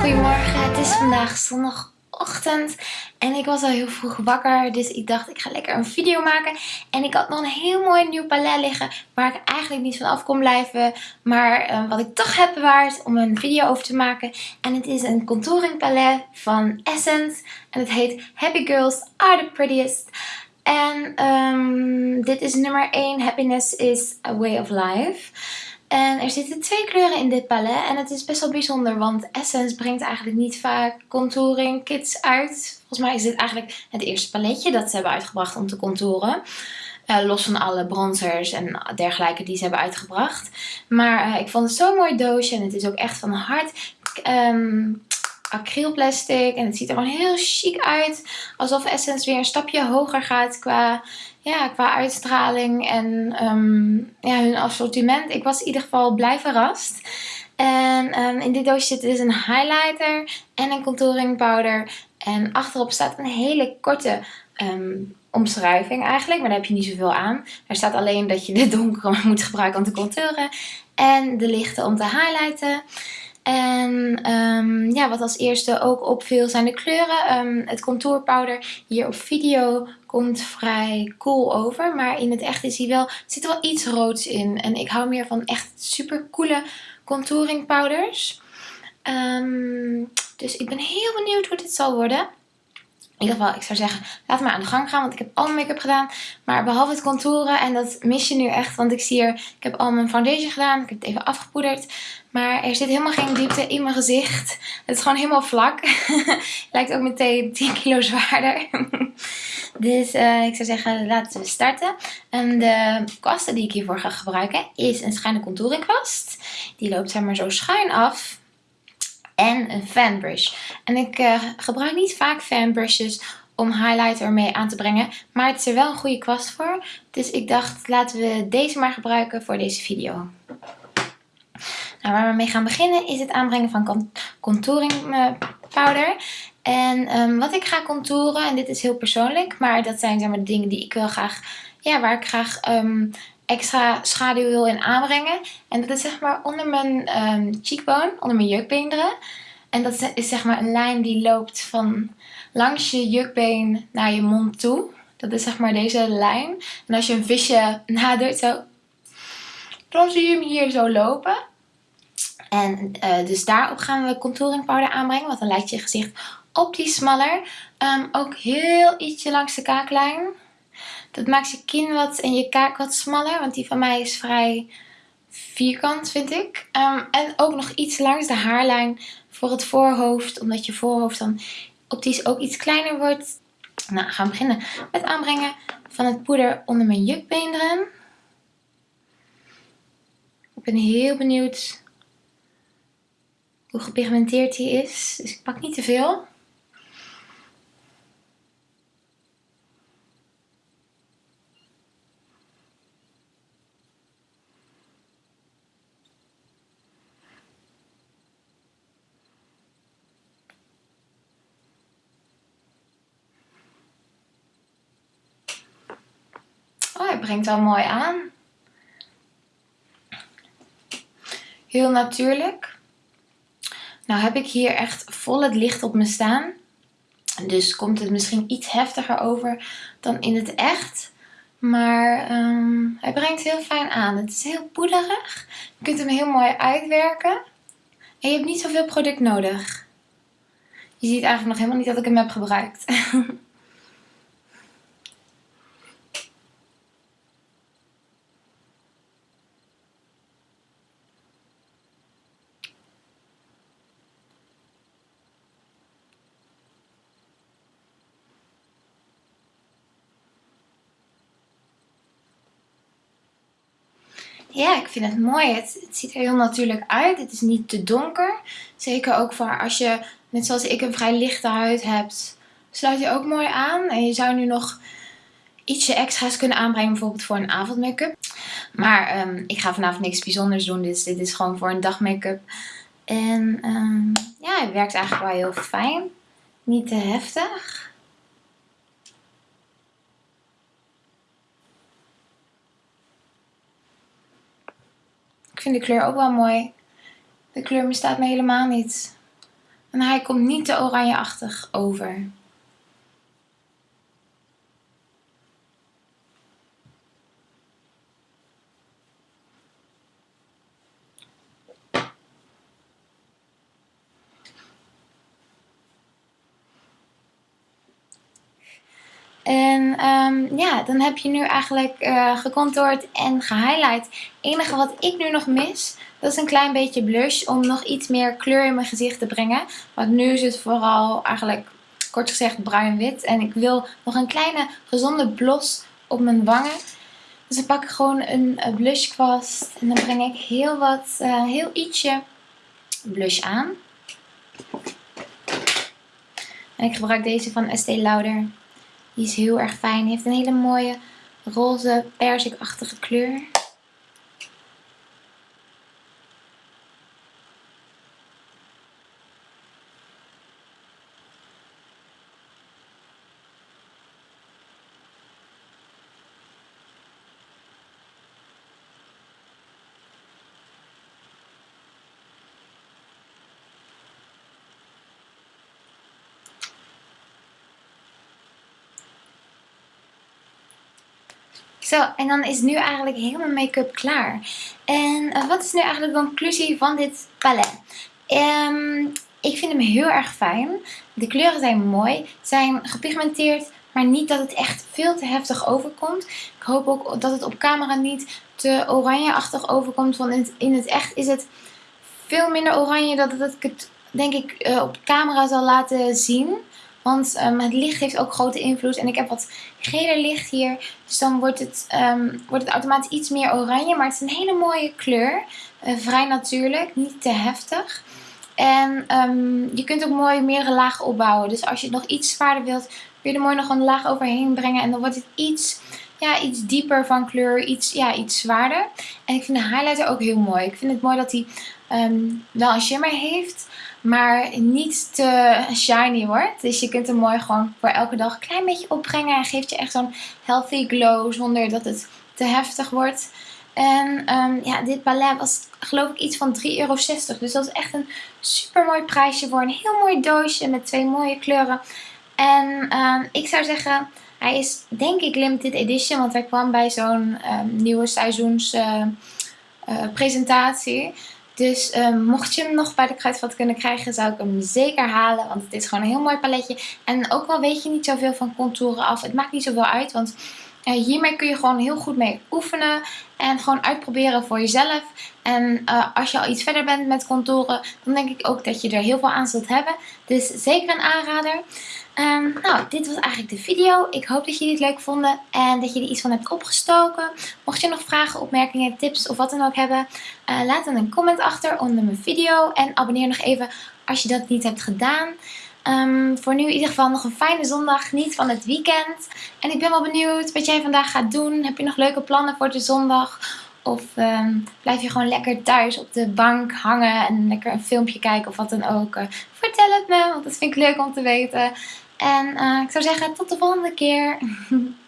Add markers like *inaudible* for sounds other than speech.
Goedemorgen, het is vandaag zondagochtend en ik was al heel vroeg wakker. Dus ik dacht ik ga lekker een video maken. En ik had nog een heel mooi nieuw palet liggen waar ik eigenlijk niet van af kon blijven. Maar eh, wat ik toch heb bewaard om een video over te maken. En het is een contouring palet van Essence. En het heet Happy Girls Are The Prettiest. En ehm, dit is nummer 1. Happiness is a way of life. En er zitten twee kleuren in dit palet. En het is best wel bijzonder. Want Essence brengt eigenlijk niet vaak contouring kits uit. Volgens mij is dit eigenlijk het eerste paletje dat ze hebben uitgebracht om te contouren. Uh, los van alle bronzers en dergelijke die ze hebben uitgebracht. Maar uh, ik vond het zo'n mooi doosje. En het is ook echt van hard um, acrylplastic. En het ziet er gewoon heel chic uit. Alsof Essence weer een stapje hoger gaat qua, ja, qua uitstraling en um, ja, hun assortiment. Ik was in ieder geval blij verrast. En um, in dit doosje zit dus een highlighter en een contouring powder. En achterop staat een hele korte um, omschrijving eigenlijk. Maar daar heb je niet zoveel aan. Er staat alleen dat je de donkere *laughs* moet gebruiken om te contouren. En de lichte om te highlighten. En um, ja, wat als eerste ook opviel zijn de kleuren. Um, het contourpowder hier op video komt vrij cool over. Maar in het echt is hij wel, zit wel iets roods in. En ik hou meer van echt super coole contouring powders. Um, dus ik ben heel benieuwd hoe dit zal worden. In ieder geval, ik zou zeggen, laat maar aan de gang gaan. Want ik heb al mijn make-up gedaan. Maar behalve het contouren. En dat mis je nu echt. Want ik zie hier, ik heb al mijn foundation gedaan. Ik heb het even afgepoederd. Maar er zit helemaal geen diepte in mijn gezicht. Het is gewoon helemaal vlak. *laughs* Lijkt ook meteen 10 kilo zwaarder. *laughs* dus uh, ik zou zeggen, laten we starten. En de kwasten die ik hiervoor ga gebruiken is een schuine contouring kwast. Die loopt zeg maar zo schuin af en een fanbrush. En ik uh, gebruik niet vaak fanbrushes om highlighter mee aan te brengen. Maar het is er wel een goede kwast voor. Dus ik dacht, laten we deze maar gebruiken voor deze video. Nou, waar we mee gaan beginnen is het aanbrengen van contouring eh, powder. En um, wat ik ga contouren, en dit is heel persoonlijk, maar dat zijn zeg maar, de dingen die ik wil graag, ja, waar ik graag um, extra schaduw wil in aanbrengen. En dat is zeg maar onder mijn um, cheekbone, onder mijn jukbeenderen. En dat is zeg maar een lijn die loopt van langs je jukbeen naar je mond toe. Dat is zeg maar deze lijn. En als je een visje *laughs* nadoet zo, dan zie je hem hier zo lopen. En uh, dus daarop gaan we contouring powder aanbrengen. Want dan lijkt je gezicht op die smaller. Um, ook heel ietsje langs de kaaklijn. Dat maakt je kin wat en je kaak wat smaller. Want die van mij is vrij vierkant vind ik. Um, en ook nog iets langs de haarlijn voor het voorhoofd. Omdat je voorhoofd dan optisch ook iets kleiner wordt. Nou, gaan we beginnen met aanbrengen van het poeder onder mijn jukbeenderen. Ik ben heel benieuwd hoe gepigmenteerd hij is. Dus ik pak niet te veel. Oh, hij brengt wel mooi aan. Heel natuurlijk. Nou heb ik hier echt vol het licht op me staan. Dus komt het misschien iets heftiger over dan in het echt. Maar um, hij brengt heel fijn aan. Het is heel poederig. Je kunt hem heel mooi uitwerken. En je hebt niet zoveel product nodig. Je ziet eigenlijk nog helemaal niet dat ik hem heb gebruikt. *laughs* Ja, ik vind het mooi. Het, ziet er heel natuurlijk uit. Het is niet te donker. Zeker ook voor als je, net zoals ik, een vrij lichte huid hebt. Sluit je ook mooi aan. En je zou nu nog ietsje extra's kunnen aanbrengen. Bijvoorbeeld voor een avondmake-up. Maar um, ik ga vanavond niks bijzonders doen. Dus dit is gewoon voor een dag make-up. En um, ja, het werkt eigenlijk wel heel fijn. Niet te heftig. Vind de kleur ook wel mooi. De kleur bestaat me helemaal niet. En hij komt niet te oranjeachtig over. En um, ja, dan heb je nu eigenlijk uh, gecontourd en gehighlight. Het enige wat ik nu nog mis, dat is een klein beetje blush om nog iets meer kleur in mijn gezicht te brengen. Want nu is het vooral eigenlijk kort gezegd bruin-wit. En ik wil nog een kleine gezonde blos op mijn wangen. Dus dan pak ik gewoon een blushkwast en dan breng ik heel wat, uh, heel ietsje blush aan. En ik gebruik deze van Estee Lauder. Die is heel erg fijn. Heeft een hele mooie roze perzikachtige kleur. Zo, en dan is nu eigenlijk helemaal make-up klaar. En uh, wat is nu eigenlijk de conclusie van dit palet? Um, ik vind hem heel erg fijn. De kleuren zijn mooi, zijn gepigmenteerd, maar niet dat het echt veel te heftig overkomt. Ik hoop ook dat het op camera niet te oranjeachtig overkomt, want in het, echt is het veel minder oranje dan dat ik het denk ik uh, op camera zal laten zien. Want um, het licht heeft ook grote invloed. En ik heb wat geler licht hier. Dus dan wordt het, um, wordt het automatisch iets meer oranje. Maar het is een hele mooie kleur. Uh, vrij natuurlijk. Niet te heftig. En um, je kunt ook mooi meerdere lagen opbouwen. Dus als je het nog iets zwaarder wilt, kun je er mooi nog een laag overheen brengen. En dan wordt het iets, ja, iets dieper van kleur. Iets, ja, iets zwaarder. En ik vind de highlighter ook heel mooi. Ik vind het mooi dat hij wel een shimmer heeft maar niet te shiny wordt. Dus je kunt hem mooi gewoon voor elke dag een klein beetje opbrengen. En geeft je echt zo'n healthy glow zonder dat het te heftig wordt. En um, ja, dit palet was geloof ik iets van 3,60 euro. Dus dat is echt een super mooi prijsje voor een heel mooi doosje met twee mooie kleuren. En um, ik zou zeggen, hij is denk ik limited edition. Want hij kwam bij zo'n um, nieuwe seizoenspresentatie. Uh, presentatie. Dus um, mocht je hem nog bij de kruidvat kunnen krijgen, zou ik hem zeker halen. Want het is gewoon een heel mooi paletje. En ook al weet je niet zoveel van contouren af. Het maakt niet zoveel uit, want uh, hiermee kun je gewoon heel goed mee oefenen. En gewoon uitproberen voor jezelf. En uh, als je al iets verder bent met contouren, dan denk ik ook dat je er heel veel aan zult hebben. Dus zeker een aanrader. Um, nou, dit was eigenlijk de video. Ik hoop dat jullie het leuk vonden en dat er iets van hebt opgestoken. Mocht je nog vragen, opmerkingen, tips of wat dan ook hebben, uh, laat dan een comment achter onder mijn video. En abonneer nog even als je dat niet hebt gedaan. Um, voor nu in ieder geval nog een fijne zondag. Niet van het weekend. En ik ben wel benieuwd wat jij vandaag gaat doen. Heb je nog leuke plannen voor de zondag? Of um, blijf je gewoon lekker thuis op de bank hangen en lekker een filmpje kijken of wat dan ook. Uh, vertel het me, want dat vind ik leuk om te weten. En uh, ik zou zeggen tot de volgende keer. *laughs*